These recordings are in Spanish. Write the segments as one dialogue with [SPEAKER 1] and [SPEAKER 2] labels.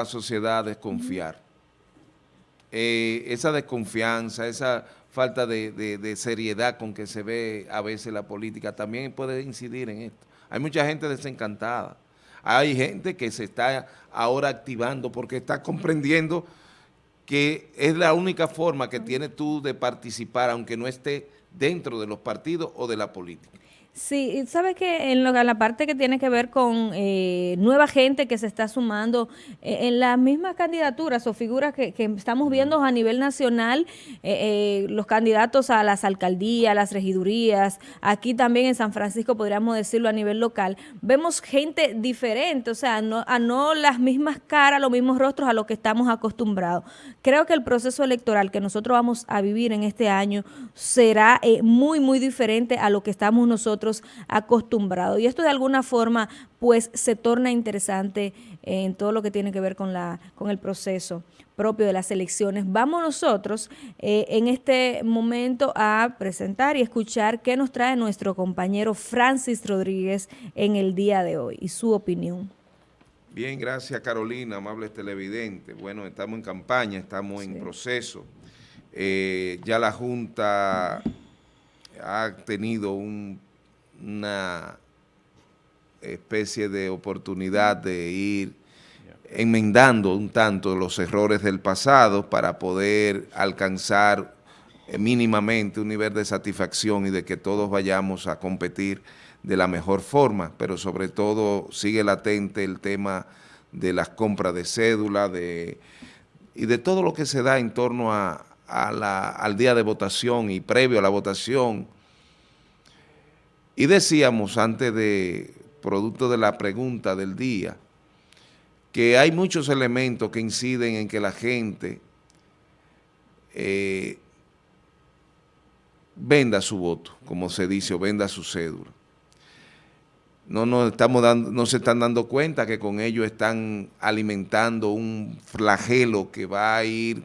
[SPEAKER 1] la sociedad desconfiar. Eh, esa desconfianza, esa falta de, seriedad con que se ve a veces la política también puede incidir en esto. Hay mucha gente desencantada. Hay gente que se está ahora activando porque está comprendiendo que es la única forma que tienes tú de participar, aunque no esté dentro de los partidos o de la política.
[SPEAKER 2] Sí, sabes que en, la parte que tiene que ver con eh, nueva gente que se está sumando eh, en las mismas candidaturas o figuras que, estamos viendo a nivel nacional, eh, los candidatos a las alcaldías, las regidurías, aquí también en San Francisco podríamos decirlo a nivel local, vemos gente diferente, o sea, no, a no las mismas caras, los mismos rostros a los que estamos acostumbrados. Creo que el proceso electoral que nosotros vamos a vivir en este año será muy, muy diferente a lo que estamos nosotros acostumbrados. Y esto de alguna forma pues se torna interesante en todo lo que tiene que ver con, la, con el proceso propio de las elecciones. Vamos nosotros eh, en este momento a presentar y escuchar qué nos trae nuestro compañero Francis Rodríguez en el día de hoy y su opinión.
[SPEAKER 1] Bien, gracias Carolina, amables televidentes. Bueno, estamos en campaña, estamos en proceso. Eh, ya la Junta ha tenido un una especie de oportunidad de ir enmendando un tanto los errores del pasado para poder alcanzar mínimamente un nivel de satisfacción y de que todos vayamos a competir de la mejor forma, pero sobre todo sigue latente el tema de las compras de cédula de, y de todo lo que se da en torno a, al día de votación y previo a la votación, y decíamos antes de, producto de la pregunta del día, que hay muchos elementos que inciden en que la gente eh, venda su voto, como se dice, o venda su cédula. No, nos estamos dando, no se están dando cuenta que con ello están alimentando un flagelo que va a ir,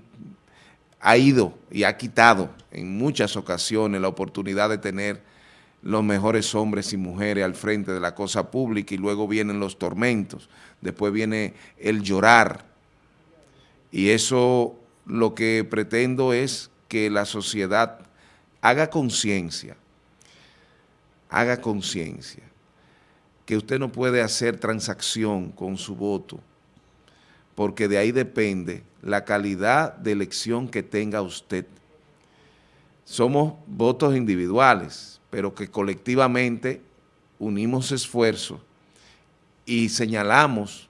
[SPEAKER 1] ha ido y ha quitado en muchas ocasiones la oportunidad de tener los mejores hombres y mujeres al frente de la cosa pública y luego vienen los tormentos, después viene el llorar. Y eso lo que pretendo es que la sociedad haga conciencia, haga conciencia, que usted no puede hacer transacción con su voto, porque de ahí depende la calidad de elección que tenga usted. Somos votos individuales, pero que colectivamente unimos esfuerzos y señalamos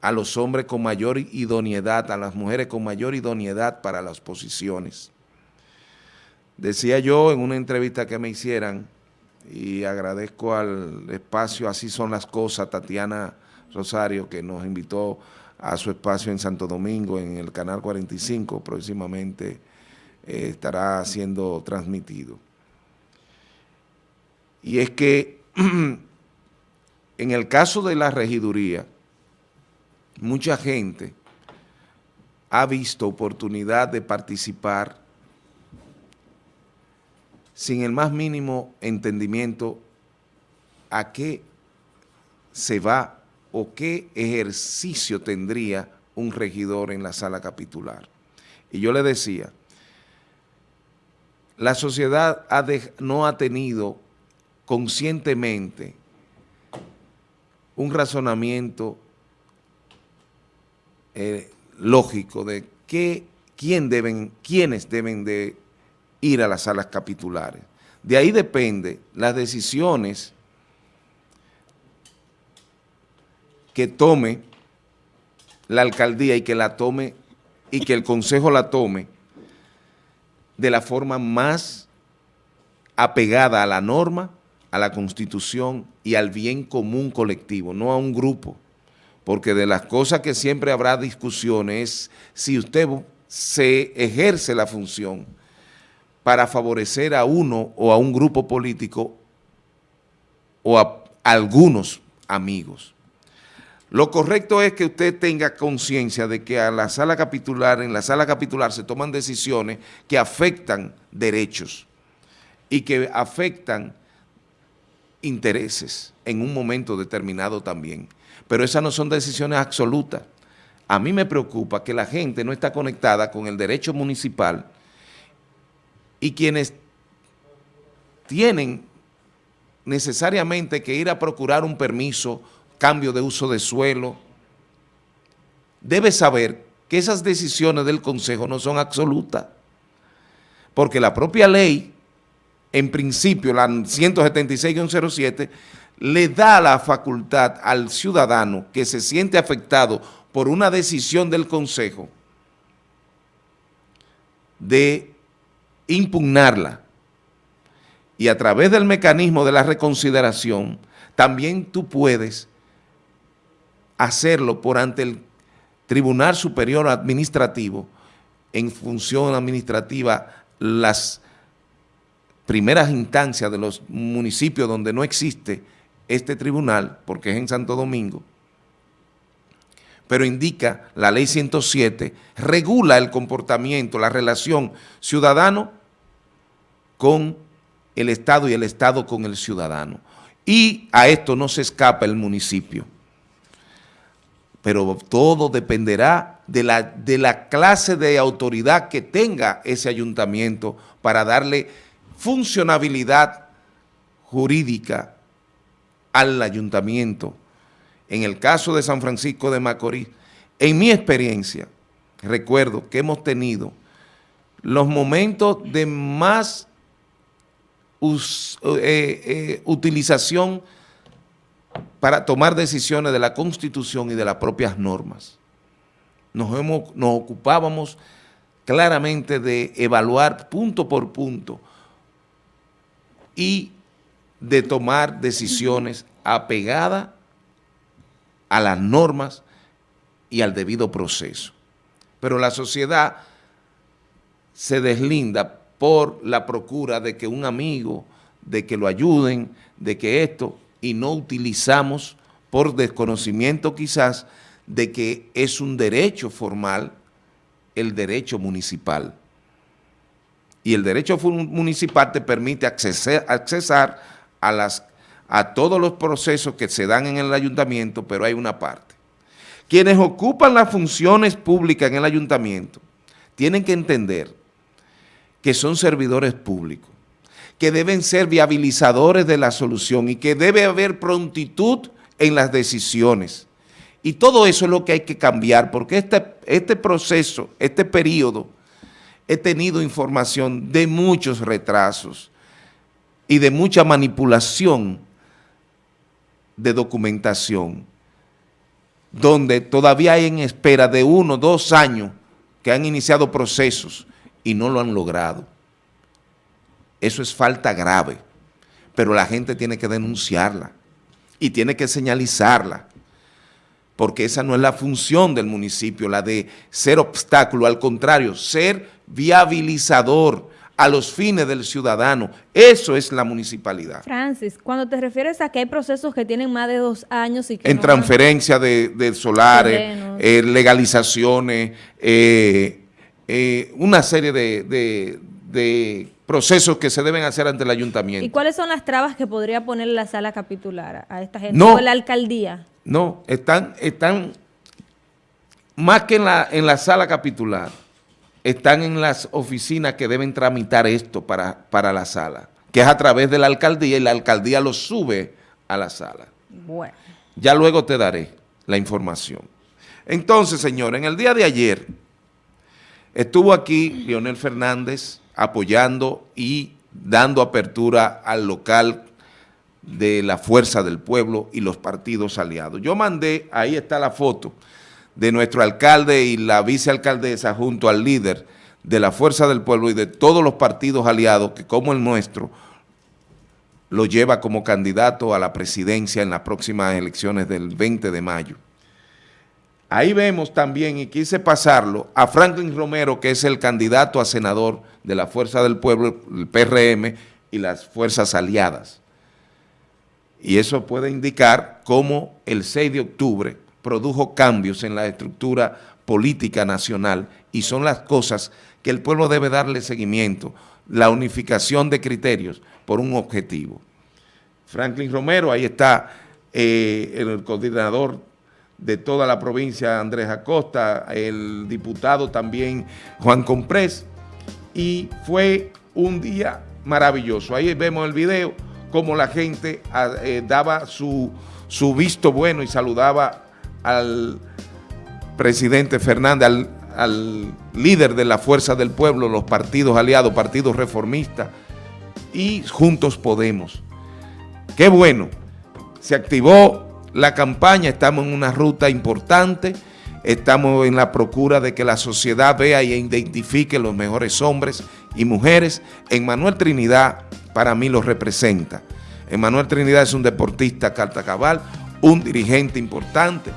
[SPEAKER 1] a los hombres con mayor idoneidad, a las mujeres con mayor idoneidad para las posiciones. Decía yo en una entrevista que me hicieran, y agradezco al espacio Así son las cosas, Tatiana Rosario, que nos invitó a su espacio en Santo Domingo, en el Canal 45, próximamente eh, estará siendo transmitido y es que en el caso de la regiduría, mucha gente ha visto oportunidad de participar sin el más mínimo entendimiento a qué se va o qué ejercicio tendría un regidor en la sala capitular. Y yo le decía, la sociedad no ha tenido conscientemente un razonamiento eh, lógico de qué, quién deben, quiénes deben de ir a las salas capitulares. De ahí depende las decisiones que tome la alcaldía y que la tome y que el consejo la tome de la forma más apegada a la norma a la Constitución y al bien común colectivo, no a un grupo, porque de las cosas que siempre habrá discusiones es si usted se ejerce la función para favorecer a uno o a un grupo político o a algunos amigos. Lo correcto es que usted tenga conciencia de que a la sala capitular, en la sala capitular se toman decisiones que afectan derechos y que afectan intereses en un momento determinado también. Pero esas no son decisiones absolutas. a mí me preocupa que la gente no está conectada con el derecho municipal y quienes tienen necesariamente que ir a procurar un permiso, cambio de uso de suelo, debe saber que esas decisiones del Consejo no son absolutas, porque la propia ley, en principio, la 176-07, le da la facultad al ciudadano que se siente afectado por una decisión del Consejo de impugnarla. Y a través del mecanismo de la reconsideración también tú puedes hacerlo por ante el Tribunal Superior Administrativo en función administrativa las primeras instancias de los municipios donde no existe este tribunal, porque es en Santo Domingo, pero indica la ley 107, regula el comportamiento, la relación ciudadano con el Estado y el Estado con el ciudadano. Y a esto no se escapa el municipio. Pero todo dependerá de la, de la clase de autoridad que tenga ese ayuntamiento para darle funcionabilidad jurídica al ayuntamiento. En el caso de San Francisco de Macorís, en mi experiencia, recuerdo que hemos tenido los momentos de más eh, eh, utilización para tomar decisiones de la Constitución y de las propias normas. Nos, ocupábamos claramente de evaluar punto por punto y de tomar decisiones apegadas a las normas y al debido proceso. Pero la sociedad se deslinda por la procura de que un amigo, de que lo ayuden, de que esto, y no utilizamos por desconocimiento quizás de que es un derecho formal el derecho municipal. Y el derecho municipal te permite accesar a, las, a todos los procesos que se dan en el ayuntamiento, pero hay una parte. Quienes ocupan las funciones públicas en el ayuntamiento tienen que entender que son servidores públicos, que deben ser viabilizadores de la solución y que debe haber prontitud en las decisiones. Y todo eso es lo que hay que cambiar, porque este, este proceso, este periodo, he tenido información de muchos retrasos, y de mucha manipulación de documentación, donde todavía hay en espera de uno, dos años que han iniciado procesos y no lo han logrado. Eso es falta grave, pero la gente tiene que denunciarla y tiene que señalizarla, porque esa no es la función del municipio, la de ser obstáculo, al contrario, ser viabilizador, a los fines del ciudadano. Eso es la municipalidad.
[SPEAKER 2] Francis, cuando te refieres a que hay procesos que tienen más de dos años y que
[SPEAKER 1] En transferencia de, solares, eh, legalizaciones, eh, eh, una serie de, procesos que se deben hacer ante el ayuntamiento.
[SPEAKER 2] ¿Y cuáles son las trabas que podría poner la sala capitular a esta gente? No, ¿O la alcaldía?
[SPEAKER 1] No, están, están más que en la, en la sala capitular están en las oficinas que deben tramitar esto para, para la sala, que es a través de la alcaldía y la alcaldía lo sube a la sala. Bueno. Ya luego te daré la información. Entonces, señor, en el día de ayer estuvo aquí Leonel Fernández apoyando y dando apertura al local de la Fuerza del Pueblo y los partidos aliados. Yo mandé, ahí está la foto, de nuestro alcalde y la vicealcaldesa junto al líder de la Fuerza del Pueblo y de todos los partidos aliados que como el nuestro lo lleva como candidato a la presidencia en las próximas elecciones del 20 de mayo. Ahí vemos también, y quise pasarlo, a Franklin Romero, que es el candidato a senador de la Fuerza del Pueblo, el PRM y las fuerzas aliadas. Y eso puede indicar cómo el 6 de octubre produjo cambios en la estructura política nacional y son las cosas que el pueblo debe darle seguimiento, la unificación de criterios por un objetivo. Franklin Romero, ahí está eh, el coordinador de toda la provincia Andrés Acosta, el diputado también Juan Comprés, y fue un día maravilloso. Ahí vemos el video, cómo la gente ah, eh, daba su, su visto bueno y saludaba al presidente Fernández, al, al líder de la Fuerza del Pueblo, los partidos aliados, partidos reformistas, y Juntos Podemos. Qué bueno, se activó la campaña, estamos en una ruta importante, estamos en la procura de que la sociedad vea y identifique los mejores hombres y mujeres. En Manuel Trinidad, para mí lo representa. Manuel Trinidad es un deportista cartacabal, un dirigente importante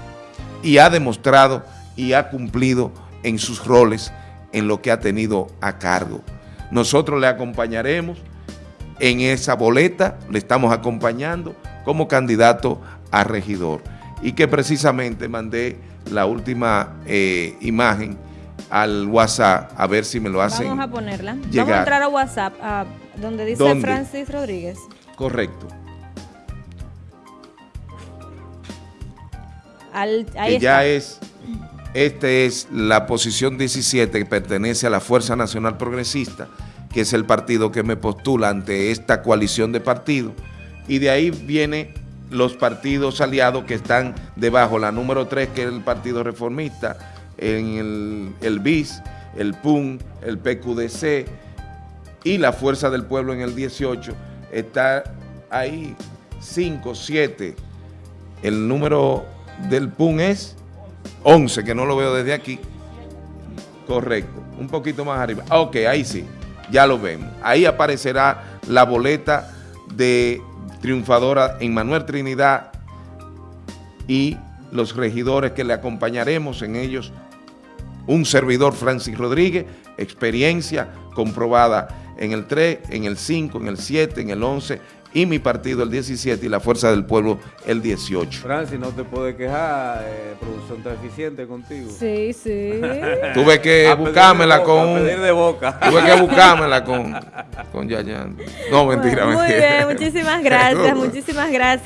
[SPEAKER 1] y ha demostrado y ha cumplido en sus roles en lo que ha tenido a cargo. Nosotros le acompañaremos en esa boleta, le estamos acompañando como candidato a regidor. Y que precisamente mandé la última eh, imagen al WhatsApp, a ver si me lo hacen
[SPEAKER 2] Vamos a ponerla. Vamos a entrar a WhatsApp, a donde dice Francis Rodríguez.
[SPEAKER 1] Correcto.
[SPEAKER 2] Al,
[SPEAKER 1] que ya es, esta es la posición 17 que pertenece a la Fuerza Nacional Progresista, que es el partido que me postula ante esta coalición de partidos, y de ahí vienen los partidos aliados que están debajo, la número 3 que es el Partido Reformista, en el, el BIS, el PUN, el PQDC y la Fuerza del Pueblo en el 18, está ahí 5, 7, el número del PUN es 11, que no lo veo desde aquí, correcto, un poquito más arriba, ok, ahí sí ya lo vemos. Ahí aparecerá la boleta de triunfadora en Manuel Trinidad y los regidores que le acompañaremos en ellos, un servidor Francis Rodríguez, experiencia comprobada en el 3, en el 5, en el 7, en el 11 y mi partido el 17 y la Fuerza del Pueblo el 18.
[SPEAKER 3] Francis, no te puedes quejar, eh, producción tan eficiente contigo.
[SPEAKER 2] Sí, sí.
[SPEAKER 1] Tuve que buscármela con...
[SPEAKER 3] A pedir de boca.
[SPEAKER 1] Tuve que buscármela con, con Yayan. No, mentira,
[SPEAKER 2] Muy
[SPEAKER 1] mentira.
[SPEAKER 2] bien, muchísimas gracias, muchísimas gracias.